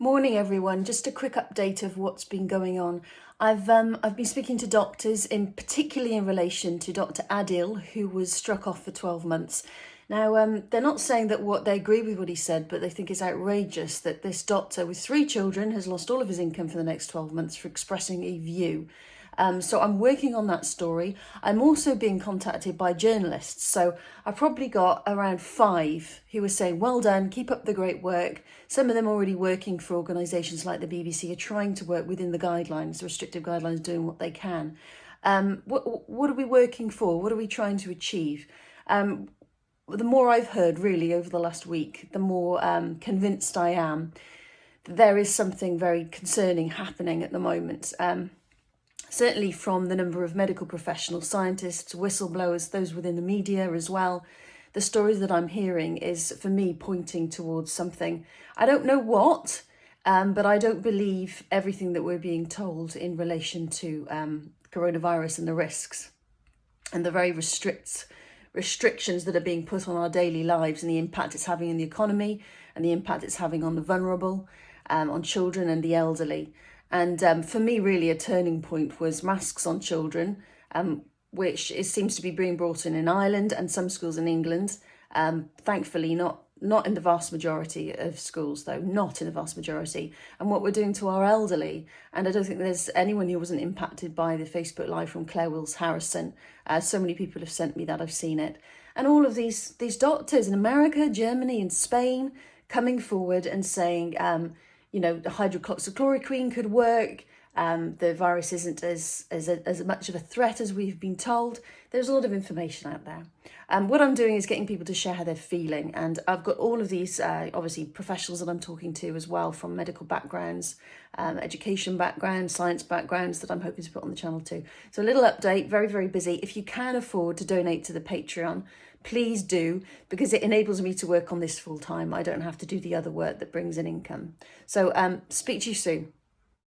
Morning everyone, just a quick update of what's been going on. I've um, I've been speaking to doctors, in particularly in relation to Dr Adil, who was struck off for 12 months. Now, um, they're not saying that what they agree with what he said, but they think it's outrageous that this doctor with three children has lost all of his income for the next 12 months for expressing a view. Um, so I'm working on that story. I'm also being contacted by journalists. So I probably got around five who were saying, well done, keep up the great work. Some of them already working for organisations like the BBC are trying to work within the guidelines, the restrictive guidelines, doing what they can. Um, what, what are we working for? What are we trying to achieve? Um, the more I've heard really over the last week, the more um, convinced I am that there is something very concerning happening at the moment. Um, certainly from the number of medical professionals, scientists, whistleblowers, those within the media as well. The stories that I'm hearing is, for me, pointing towards something. I don't know what, um, but I don't believe everything that we're being told in relation to um, coronavirus and the risks and the very restricts restrictions that are being put on our daily lives and the impact it's having in the economy and the impact it's having on the vulnerable, um, on children and the elderly. And um, for me, really, a turning point was masks on children, um, which is, seems to be being brought in in Ireland and some schools in England. Um, thankfully, not not in the vast majority of schools, though, not in the vast majority. And what we're doing to our elderly, and I don't think there's anyone who wasn't impacted by the Facebook Live from Claire Wills Harrison. Uh, so many people have sent me that, I've seen it. And all of these, these doctors in America, Germany and Spain coming forward and saying, um, you know, the hydroxychloroquine could work. Um, the virus isn't as, as, a, as much of a threat as we've been told. There's a lot of information out there. Um, what I'm doing is getting people to share how they're feeling. And I've got all of these, uh, obviously, professionals that I'm talking to as well from medical backgrounds, um, education backgrounds, science backgrounds that I'm hoping to put on the channel too. So a little update, very, very busy. If you can afford to donate to the Patreon, please do because it enables me to work on this full time. I don't have to do the other work that brings in income. So um, speak to you soon.